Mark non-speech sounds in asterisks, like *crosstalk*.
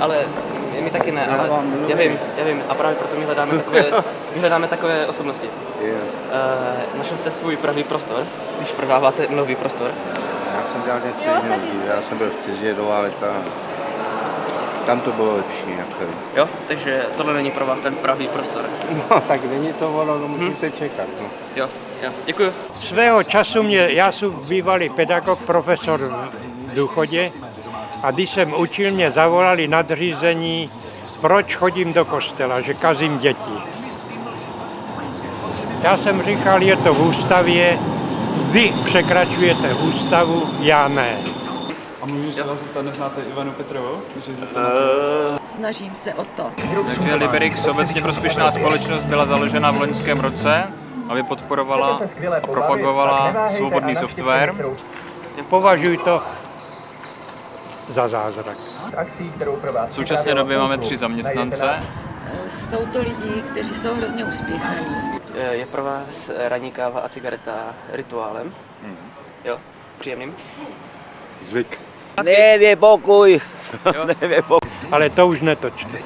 ale my taky ne, Já ale vám já vím, já vím. A právě proto my hledáme takové, *laughs* my hledáme takové osobnosti. Jo. Uh, našel jste svůj pravý prostor, když prodáváte nový prostor. Já jsem dělal něco jiného. Já jsem byl v Ciži dlouhá léta. Tam to bylo lepší. Jako. Jo, takže tohle není pro vás ten pravý prostor. No, *laughs* tak není to ono, no, musí se čekat. No. Jo, jo, děkuji. Svého času mě, já jsem bývalý pedagog, profesor v důchodě a když jsem učil, mě zavolali nadřízení, proč chodím do kostela, že kazím děti. Já jsem říkal, je to v ústavě, vy překračujete ústavu, já ne. A můžu se vás zeptat, neznáte Ivanu Petrovou? Že se to Snažím se o to. Takže Liberix, obecně prospěšná společnost, byla založena v loňském roce, aby podporovala a propagovala svobodný software. Považuji to za zázrak. V současné době máme tři zaměstnance. Jsou to lidi, kteří jsou hrozně uspěchaní. Je pro vás ranní káva a cigareta rituálem? Jo, příjemným? Zvyk. Nevě pokoj. Jo. *laughs* Nevě pokoj. Ale to už netočte.